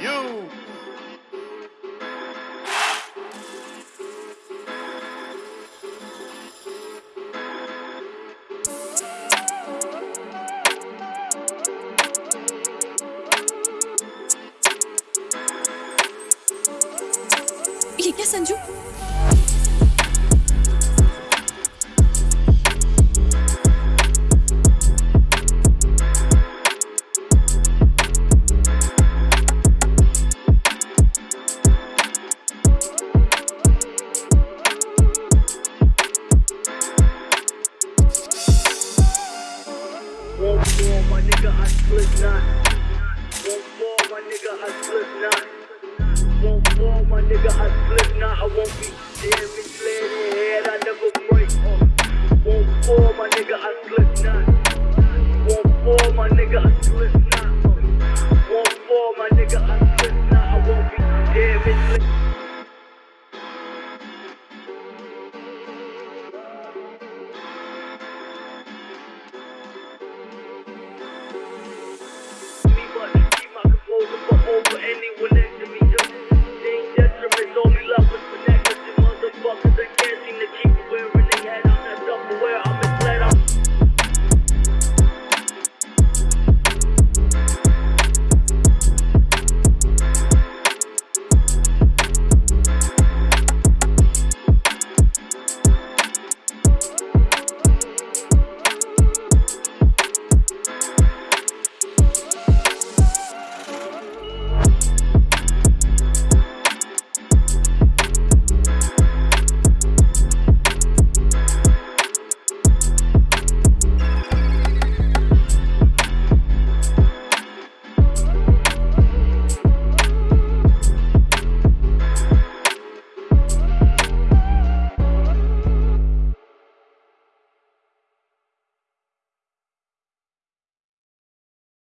You. ये क्या Sanju Won't fall, my nigga, I slip not. Won't fall, my nigga, I slip not. Won't fall, my nigga, I slip not. I won't be damaged, laying in head, I never break. Uh, won't fall, my nigga, I slip not. Won't fall, my nigga, I slip not.